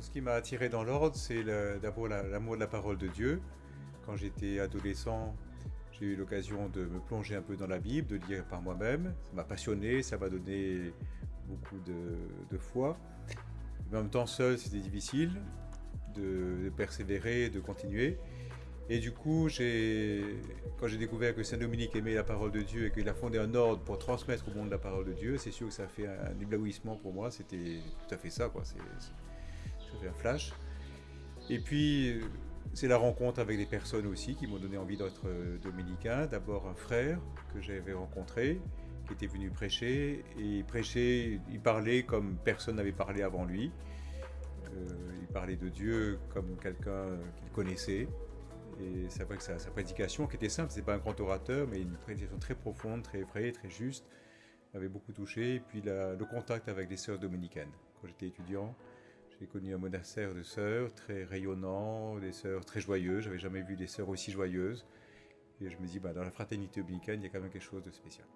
ce qui m'a attiré dans l'ordre, c'est d'abord l'amour de la parole de Dieu. Quand j'étais adolescent, j'ai eu l'occasion de me plonger un peu dans la Bible, de lire par moi-même. Ça m'a passionné, ça m'a donné beaucoup de, foi. en même temps, seul, c'était difficile de, persévérer, de continuer. Et du coup, quand j'ai découvert que Saint-Dominique aimait la parole de Dieu et qu'il a fondé un ordre pour transmettre au monde la parole de Dieu, c'est sûr que ça a fait un éblouissement pour moi. C'était tout à fait ça, quoi. Un flash. Et puis, c'est la rencontre avec des personnes aussi qui m'ont donné envie d'être euh, dominicain. D'abord un frère que j'avais rencontré, qui était venu prêcher. Et il prêchait, il parlait comme personne n'avait parlé avant lui. Euh, il parlait de Dieu comme quelqu'un qu'il connaissait. Et c'est vrai que sa, prédication, qui était simple, c'est pas un grand orateur, mais une prédication très profonde, très vraie, très juste, m'avait beaucoup touché. Et puis le contact avec les sœurs dominicaines. Quand j'étais étudiant, j'ai connu un monastère de sœurs très rayonnant, des sœurs très joyeuses. J'avais jamais vu des sœurs aussi joyeuses. Et je me dis, bah, dans la fraternité dominicaine, il y a quand même quelque chose de spécial.